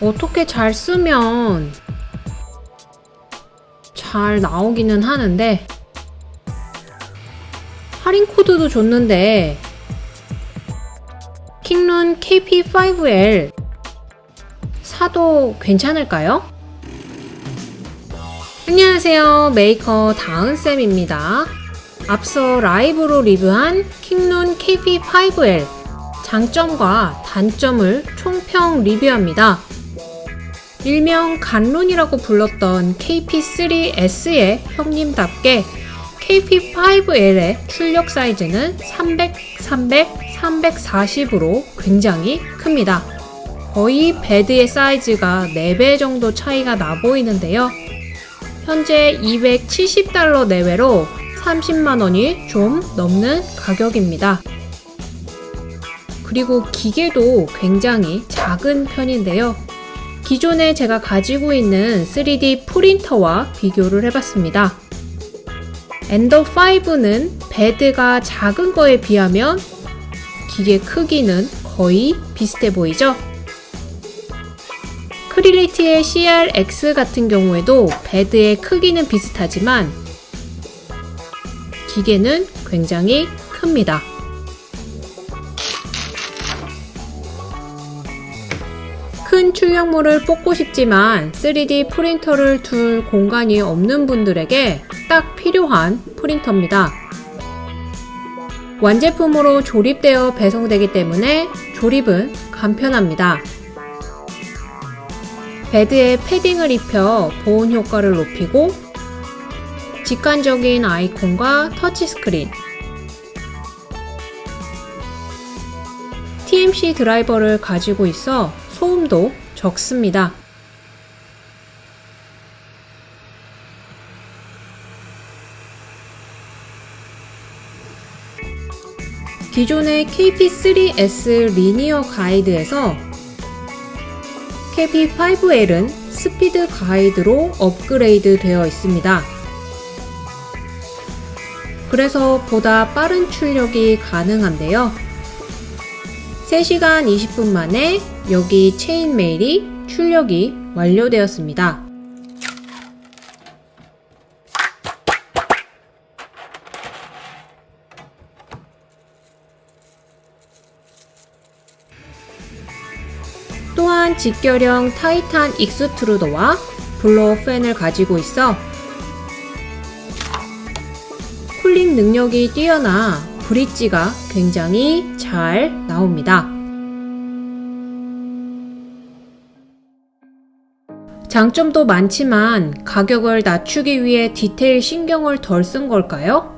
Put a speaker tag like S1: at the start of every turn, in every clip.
S1: 어떻게 잘 쓰면 잘 나오기는 하는데 할인 코드도 줬는데 킹룬 KP5L 사도 괜찮을까요? 안녕하세요. 메이커 다은쌤입니다. 앞서 라이브로 리뷰한 킹룬 KP5L 장점과 단점을 총평 리뷰합니다 일명 간론이라고 불렀던 KP3S의 형님답게 KP5L의 출력 사이즈는 300, 300, 340으로 굉장히 큽니다. 거의 베드의 사이즈가 4배 정도 차이가 나 보이는데요. 현재 270달러 내외로 30만원이 좀 넘는 가격입니다. 그리고 기계도 굉장히 작은 편인데요. 기존에 제가 가지고 있는 3D 프린터와 비교를 해봤습니다. 엔더5는 베드가 작은 거에 비하면 기계 크기는 거의 비슷해 보이죠? 크리얼리티의 CRX 같은 경우에도 베드의 크기는 비슷하지만 기계는 굉장히 큽니다. 출력물을 뽑고 싶지만 3D 프린터를 둘 공간이 없는 분들에게 딱 필요한 프린터입니다. 완제품으로 조립되어 배송되기 때문에 조립은 간편합니다. 베드에 패딩을 입혀 보온 효과를 높이고 직관적인 아이콘과 터치스크린 TMC 드라이버를 가지고 있어 소음도 적습니다. 기존의 KP3S 리니어 가이드에서 KP5L은 스피드 가이드로 업그레이드 되어 있습니다. 그래서 보다 빠른 출력이 가능한데요. 3시간 20분 만에 여기 chain mail이 출력이 완료되었습니다. 또한 직결형 타이탄 extruder와 blower 팬을 가지고 있어 쿨링 능력이 뛰어나 브릿지가 굉장히 잘 나옵니다. 장점도 많지만 가격을 낮추기 위해 디테일 신경을 덜 쓴 걸까요?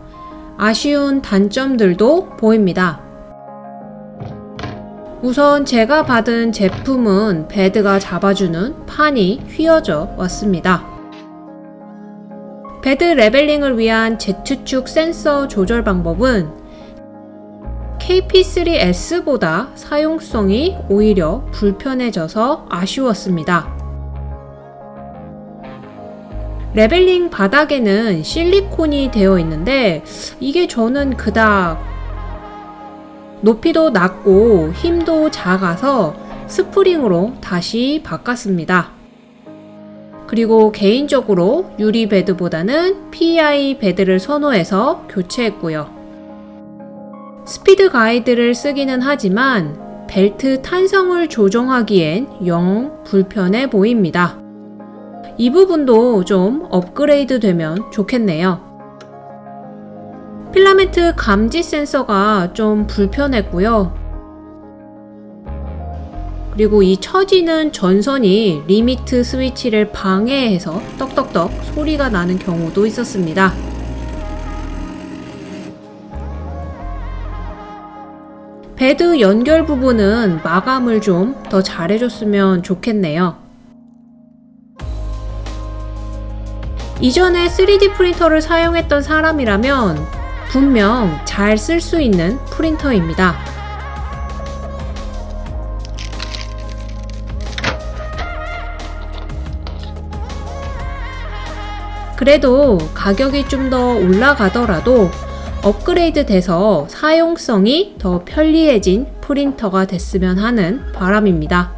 S1: 아쉬운 단점들도 보입니다. 우선 제가 받은 제품은 베드가 잡아주는 판이 휘어져 왔습니다. 베드 leveling을 위한 Z축 센서 조절 방법은 KP3S보다 사용성이 오히려 불편해져서 아쉬웠습니다. leveling 바닥에는 실리콘이 되어 있는데 이게 저는 그닥 높이도 낮고 힘도 작아서 스프링으로 다시 바꿨습니다. 그리고 개인적으로 유리 베드보다는 PEI 베드를 선호해서 교체했고요. 스피드 가이드를 쓰기는 하지만 벨트 탄성을 조정하기엔 영 불편해 보입니다. 이 부분도 좀 업그레이드 되면 좋겠네요. 필라멘트 감지 센서가 좀 불편했고요. 그리고 이 처지는 전선이 limit switch를 방해해서 떡떡떡 소리가 나는 경우도 있었습니다. 베드 연결 부분은 마감을 좀 더 잘해줬으면 좋겠네요. 이전에 3D 프린터를 사용했던 사람이라면 분명 잘 쓸 수 있는 프린터입니다. 그래도 가격이 좀 더 올라가더라도 업그레이드 돼서 사용성이 더 편리해진 프린터가 됐으면 하는 바람입니다.